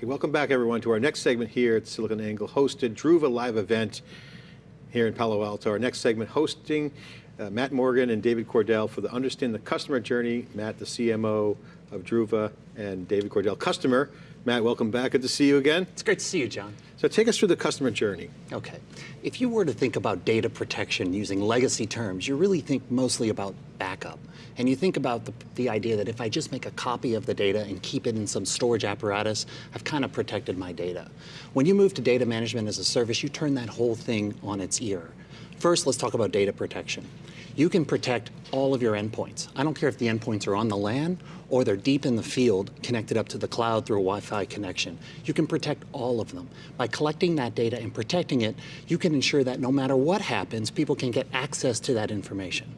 Okay, welcome back everyone to our next segment here at SiliconANGLE hosted Druva live event here in Palo Alto. Our next segment hosting uh, Matt Morgan and David Cordell for the Understand the Customer Journey. Matt, the CMO of Druva, and David Cordell, customer. Matt, welcome back. Good to see you again. It's great to see you, John. So take us through the customer journey. Okay. If you were to think about data protection using legacy terms, you really think mostly about backup. And you think about the, the idea that if I just make a copy of the data and keep it in some storage apparatus, I've kind of protected my data. When you move to data management as a service, you turn that whole thing on its ear. First, let's talk about data protection. You can protect all of your endpoints. I don't care if the endpoints are on the LAN or they're deep in the field connected up to the cloud through a Wi-Fi connection. You can protect all of them. By collecting that data and protecting it, you can ensure that no matter what happens, people can get access to that information.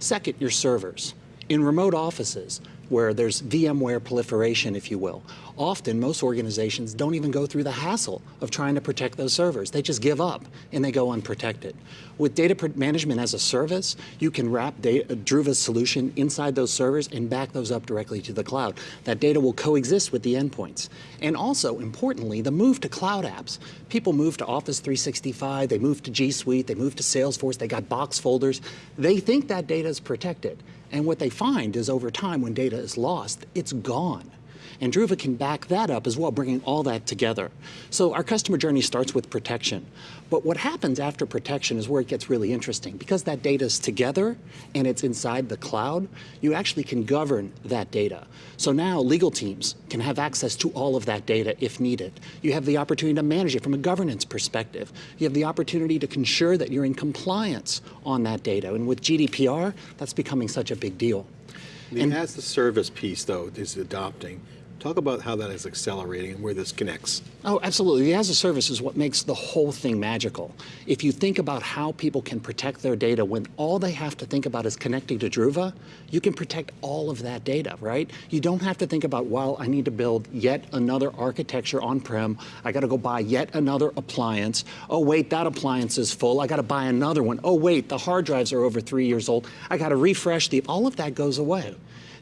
Second, your servers. In remote offices, where there's VMware proliferation, if you will, often most organizations don't even go through the hassle of trying to protect those servers. They just give up and they go unprotected. With data management as a service, you can wrap data, uh, Druva's solution inside those servers and back those up directly to the cloud. That data will coexist with the endpoints. And also, importantly, the move to cloud apps. People move to Office 365, they move to G Suite, they move to Salesforce, they got box folders. They think that data is protected. And what they find is over time, when data is lost, it's gone. And Druva can back that up as well, bringing all that together. So our customer journey starts with protection. But what happens after protection is where it gets really interesting. Because that data is together and it's inside the cloud, you actually can govern that data. So now legal teams can have access to all of that data if needed. You have the opportunity to manage it from a governance perspective. You have the opportunity to ensure that you're in compliance on that data. And with GDPR, that's becoming such a big deal. The and as the service piece, though, is adopting, Talk about how that is accelerating and where this connects. Oh, absolutely. The as a service is what makes the whole thing magical. If you think about how people can protect their data when all they have to think about is connecting to Druva, you can protect all of that data, right? You don't have to think about, well, I need to build yet another architecture on-prem. I got to go buy yet another appliance. Oh, wait, that appliance is full. I got to buy another one. Oh, wait, the hard drives are over three years old. I got to refresh the, all of that goes away.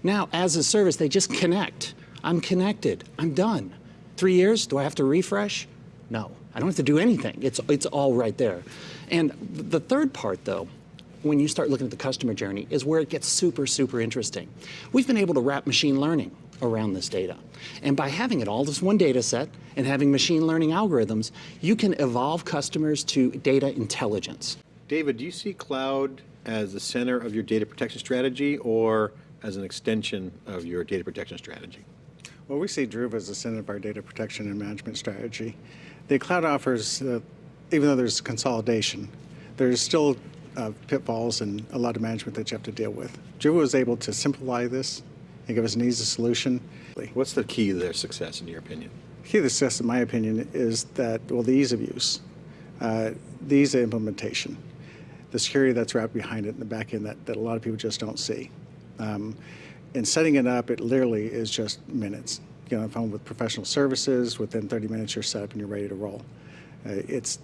Now, as a service, they just connect. I'm connected. I'm done. Three years, do I have to refresh? No, I don't have to do anything. It's, it's all right there. And the third part though, when you start looking at the customer journey is where it gets super, super interesting. We've been able to wrap machine learning around this data. And by having it all this one data set and having machine learning algorithms, you can evolve customers to data intelligence. David, do you see cloud as the center of your data protection strategy or as an extension of your data protection strategy? Well, we see Druva as the center of our data protection and management strategy. The cloud offers, uh, even though there's consolidation, there's still uh, pitfalls and a lot of management that you have to deal with. Druva was able to simplify this and give us an easy solution. What's the key to their success, in your opinion? The key to success, in my opinion, is that, well, the ease of use, uh, the ease of implementation, the security that's wrapped behind it in the back end that, that a lot of people just don't see. Um, in setting it up, it literally is just minutes. Get on the phone with professional services, within 30 minutes you're set up and you're ready to roll. Uh, it's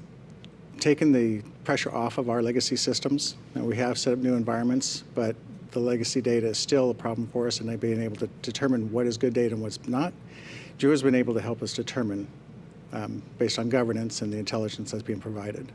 taken the pressure off of our legacy systems. Now, we have set up new environments, but the legacy data is still a problem for us and being able to determine what is good data and what's not. Druva has been able to help us determine um, based on governance and the intelligence that's being provided.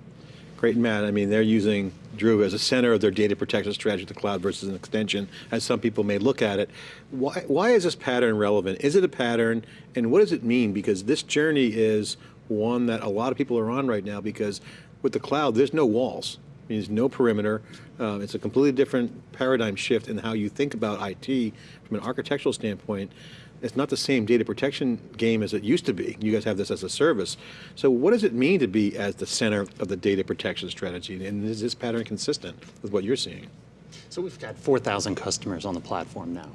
Great, Matt. I mean, they're using Druva as a center of their data protection strategy, the cloud versus an extension, as some people may look at it. Why, why is this pattern relevant? Is it a pattern, and what does it mean? Because this journey is one that a lot of people are on right now because with the cloud, there's no walls. There's no perimeter. Um, it's a completely different paradigm shift in how you think about IT from an architectural standpoint it's not the same data protection game as it used to be. You guys have this as a service. So what does it mean to be as the center of the data protection strategy? And is this pattern consistent with what you're seeing? So we've got 4,000 customers on the platform now.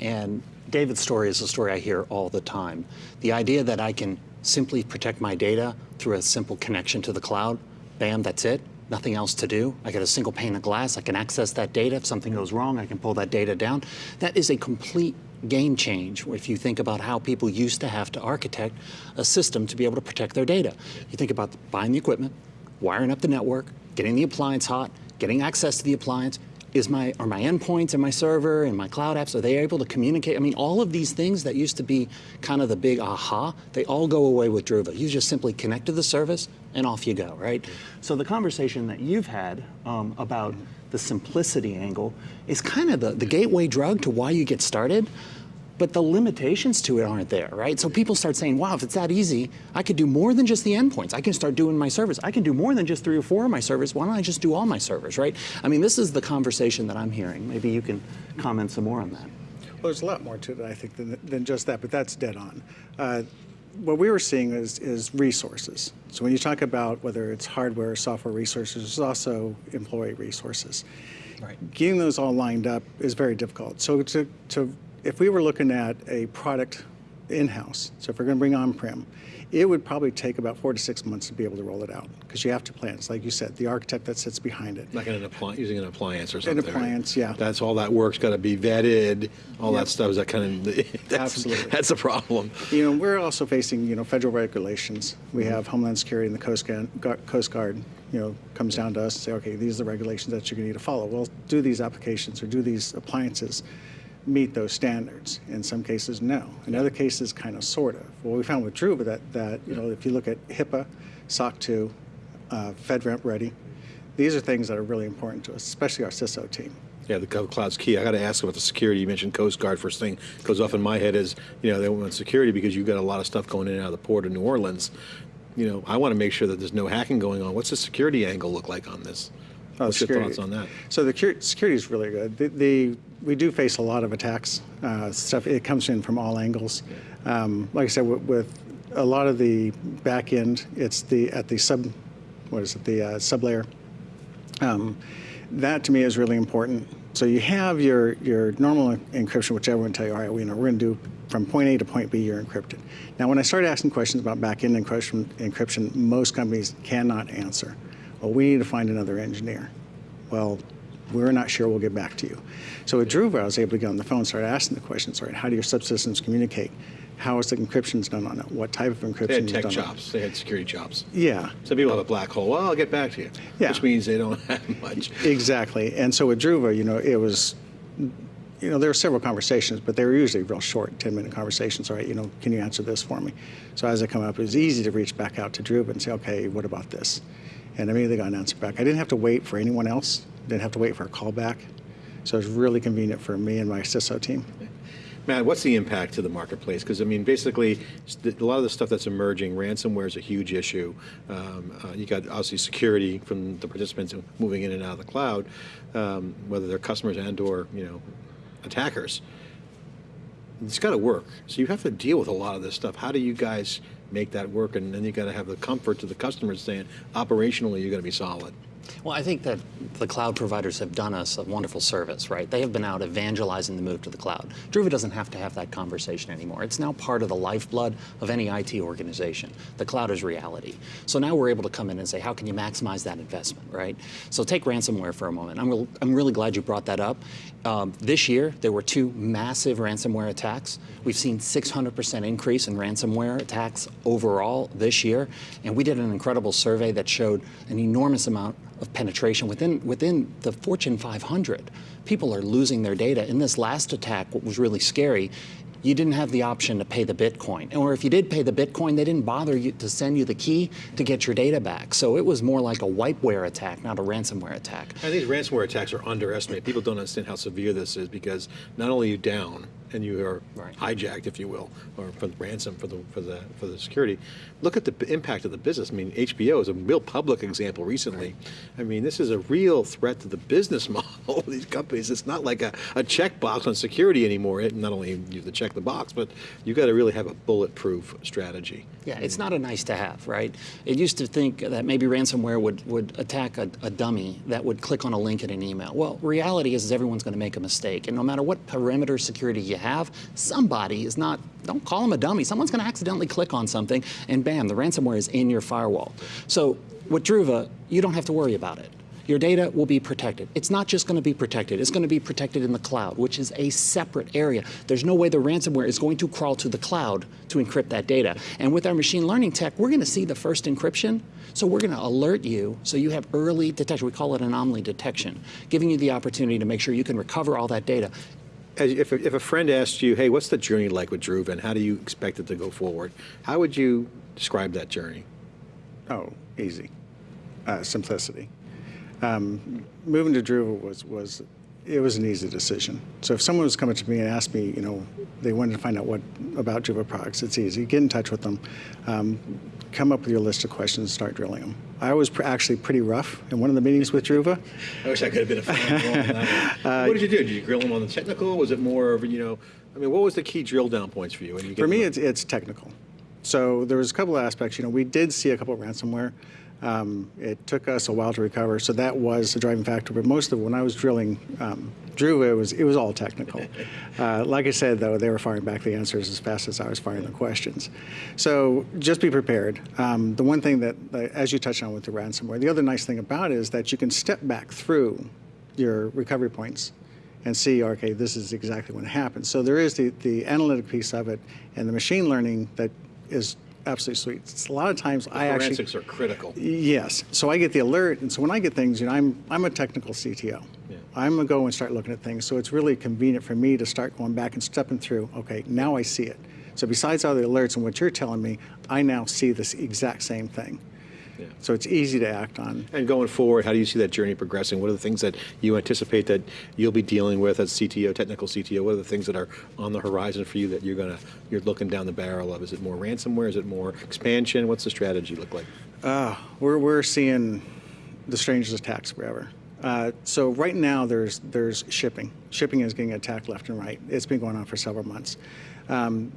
And David's story is a story I hear all the time. The idea that I can simply protect my data through a simple connection to the cloud, bam, that's it, nothing else to do. I got a single pane of glass, I can access that data. If something goes wrong, I can pull that data down. That is a complete game change if you think about how people used to have to architect a system to be able to protect their data. You think about buying the equipment, wiring up the network, getting the appliance hot, getting access to the appliance, is my are my endpoints and my server and my cloud apps are they able to communicate? I mean, all of these things that used to be kind of the big aha, they all go away with Druva. You just simply connect to the service and off you go, right? So the conversation that you've had um, about the simplicity angle is kind of the, the gateway drug to why you get started but the limitations to it aren't there, right? So people start saying, wow, if it's that easy, I could do more than just the endpoints. I can start doing my servers. I can do more than just three or four of my servers. Why don't I just do all my servers, right? I mean, this is the conversation that I'm hearing. Maybe you can comment some more on that. Well, there's a lot more to it, I think, than, than just that, but that's dead on. Uh, what we were seeing is, is resources. So when you talk about whether it's hardware or software resources, it's also employee resources. Right. Getting those all lined up is very difficult. So to, to if we were looking at a product in-house, so if we're going to bring on-prem, it would probably take about four to six months to be able to roll it out because you have to plan. It's like you said, the architect that sits behind it. Like an appliance, using an appliance or something. right? appliance, yeah. That's all that work's got to be vetted. All Yep. that stuff is that kind of that's, Absolutely. That's a problem. You know, we're also facing, you know, federal regulations. We mm-hmm. have Homeland Security and the Coast Guard, Coast Guard, you know, comes down to us and say, okay, these are the regulations that you're going to need to follow. Well, do these applications or do these appliances meet those standards? In some cases, no. In other cases, kind of, sort of. Well, we found with Druva that, that, you know, if you look at HIPAA, SOC 2, uh, FedRAMP Ready, these are things that are really important to us, especially our CISO team. Yeah, the cloud's key. I got to ask about the security. You mentioned Coast Guard. First thing goes off in my head is, you know, they want security because you've got a lot of stuff going in and out of the port of New Orleans. You know, I want to make sure that there's no hacking going on. What's the security angle look like on this? Oh, What's your security. thoughts on that? So the security is really good. The, the, we do face a lot of attacks. Uh, stuff it comes in from all angles. Um, like I said, with, with a lot of the back end, it's the at the sub, what is it, the uh, sub layer. Um, that to me is really important. So you have your your normal encryption, which everyone tell you, all right, we know we're going to do from point A to point B, you're encrypted. Now, when I started asking questions about back-end encryption, encryption, most companies cannot answer. Well, we need to find another engineer. Well, we're not sure. We'll get back to you. So with Druva, I was able to get on the phone, and start asking the questions. All right, how do your subsystems communicate? How is the encryption done on it? What type of encryption They had is tech done on it? chops. They had security jobs. Yeah. Some people have a black hole. Well, I'll get back to you. Yeah. Which means they don't have much. Exactly. And so with Druva, you know, it was, you know, there were several conversations, but they were usually real short, 10 minute conversations. All right, you know, can you answer this for me? So as I come up, it was easy to reach back out to Druva and say, okay, what about this? And immediately got an answer back. I didn't have to wait for anyone else, didn't have to wait for a call back. So it was really convenient for me and my CISO team. Matt, what's the impact to the marketplace? Because I mean, basically, a lot of the stuff that's emerging, ransomware is a huge issue. Um, uh, you got obviously security from the participants moving in and out of the cloud, um, whether they're customers and/or you know attackers. It's got to work. So you have to deal with a lot of this stuff. How do you guys make that work? And then you've got to have the comfort to the customers saying, operationally, you're going to be solid. Well, I think that the cloud providers have done us a wonderful service, right? They have been out evangelizing the move to the cloud. Druva doesn't have to have that conversation anymore. It's now part of the lifeblood of any IT organization. The cloud is reality. So now we're able to come in and say, how can you maximize that investment, right? So take ransomware for a moment. I'm, real, I'm really glad you brought that up. Um, this year, there were two massive ransomware attacks. We've seen 600% increase in ransomware attacks overall this year, and we did an incredible survey that showed an enormous amount of penetration within within the Fortune 500. People are losing their data. In this last attack, what was really scary, you didn't have the option to pay the Bitcoin, or if you did pay the Bitcoin, they didn't bother you to send you the key to get your data back. So it was more like a wipeware attack, not a ransomware attack. I think ransomware attacks are underestimated. People don't understand how severe this is because not only are you down and you are Right. hijacked, if you will, or for the ransom for the for the for the security. Look at the impact of the business. I mean, HBO is a real public example recently. I mean, this is a real threat to the business model of these companies. It's not like a, a checkbox on security anymore. It, not only you have to check the box, but you got to really have a bulletproof strategy. Yeah, it's mm. not a nice to have, right? It used to think that maybe ransomware would, would attack a, a dummy that would click on a link in an email. Well, reality is, is everyone's going to make a mistake. And no matter what perimeter security you have, somebody is not, don't call them a dummy, someone's going to accidentally click on something and bam, the ransomware is in your firewall. So with Druva, you don't have to worry about it. your data will be protected. It's not just going to be protected, it's going to be protected in the cloud, which is a separate area. There's no way the ransomware is going to crawl to the cloud to encrypt that data. And with our machine learning tech, we're going to see the first encryption, so we're going to alert you so you have early detection. We call it anomaly detection, giving you the opportunity to make sure you can recover all that data. If, a- if a friend asked you, hey, what's the journey like with Druva and how do you expect it to go forward? How would you describe that journey? Oh, easy. Uh, simplicity. Um, moving to Druva was, was, it was an easy decision. So if someone was coming to me and asked me, you know, they wanted to find out what about Druva products, it's easy. Get in touch with them. Um, come up with your list of questions and start drilling them. I was pr- actually pretty rough in one of the meetings with Druva. I wish I could have been a fan. what did you do? Did you grill them on the technical? Was it more of, you know, I mean, what was the key drill down points for you? when you get For me, it's, it's technical. So there was a couple of aspects. You know, we did see a couple of ransomware. Um, it took us a while to recover, so that was the driving factor. But most of it, when I was drilling um, Druva, it was it was all technical. Uh, like I said, though, they were firing back the answers as fast as I was firing the questions. So just be prepared. Um, the one thing that, as you touched on with the ransomware, the other nice thing about it is that you can step back through your recovery points and see, okay, this is exactly when it happens. So there is the, the analytic piece of it and the machine learning that is absolutely sweet. It's a lot of times I actually, Forensics are critical. yes. So I get the alert, and so when I get things, you know, I'm, I'm a technical CTO. Yeah. I'm gonna go and start looking at things. So it's really convenient for me to start going back and stepping through, okay, now I see it. So besides all the alerts and what you're telling me, I now see this exact same thing. Yeah. So it's easy to act on. And going forward, how do you see that journey progressing? What are the things that you anticipate that you'll be dealing with as CTO, technical CTO? What are the things that are on the horizon for you that you're gonna you're looking down the barrel of? Is it more ransomware? Is it more expansion? What's the strategy look like? We're, we're seeing the strangest attacks forever. Uh, so right now there's there's shipping. Shipping is getting attacked left and right. It's been going on for several months. Um,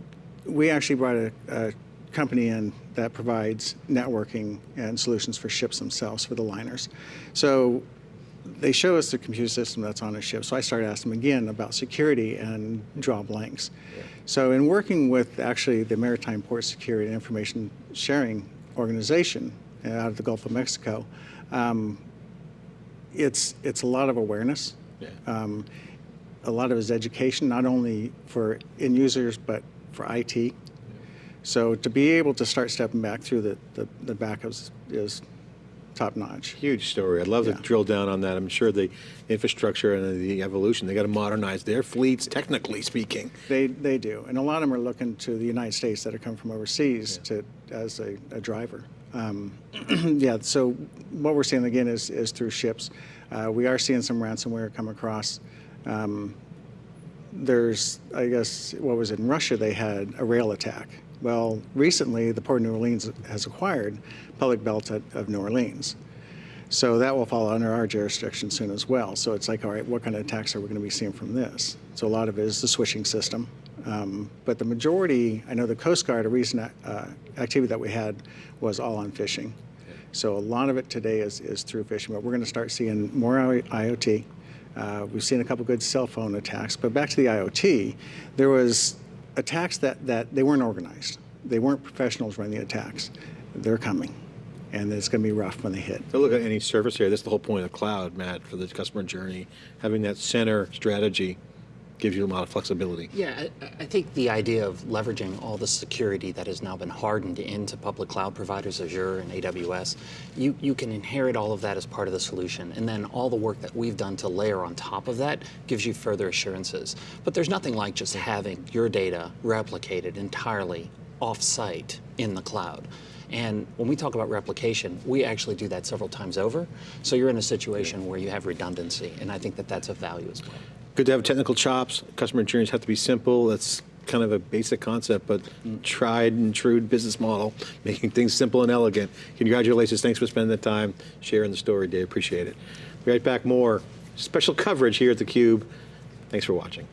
we actually brought a, a company in that provides networking and solutions for ships themselves for the liners. So they show us the computer system that's on a ship. So I started asking them again about security and draw blanks. So in working with actually the Maritime Port Security and Information Sharing Organization uh, out of the Gulf of Mexico, um, it's it's a lot of awareness. Yeah. Um, a lot of it is education, not only for end users but for IT. So to be able to start stepping back through the, the, the backups is top notch. Huge story. I'd love Yeah. to drill down on that. I'm sure the infrastructure and the evolution, they got to modernize their fleets, technically speaking. They, they do, and a lot of them are looking to the United States that are coming from overseas to as a, a driver. Um, yeah, so what we're seeing again is, is through ships. Uh, we are seeing some ransomware come across. Um, there's, I guess, what was it, in Russia? They had a rail attack. Well, recently the Port of New Orleans has acquired Public Belt of New Orleans. So that will fall under our jurisdiction soon as well. So it's like, all right, what kind of attacks are we going to be seeing from this? So a lot of it is the switching system. Um, but the majority, I know the Coast Guard, a recent uh, activity that we had was all on phishing. So a lot of it today is, is through phishing, but we're going to start seeing more IoT. Uh, we've seen a couple good cell phone attacks, but back to the IoT, there was attacks that, that they weren't organized. They weren't professionals running the attacks. They're coming, and it's going to be rough when they hit. So look at any service area. That's the whole point of the cloud, Matt, for the customer journey. Having that center strategy gives you a lot of flexibility. Yeah, I, I think the idea of leveraging all the security that has now been hardened into public cloud providers, Azure and AWS, you, you can inherit all of that as part of the solution. And then all the work that we've done to layer on top of that gives you further assurances. But there's nothing like just having your data replicated entirely off-site in the cloud. And when we talk about replication, we actually do that several times over. So you're in a situation where you have redundancy, and I think that that's of value as well. Good to have technical chops. Customer journeys have to be simple. That's kind of a basic concept, but tried and true business model, making things simple and elegant. Congratulations. Thanks for spending the time sharing the story, Dave. Appreciate it. Be right back more special coverage here at theCUBE. Thanks for watching.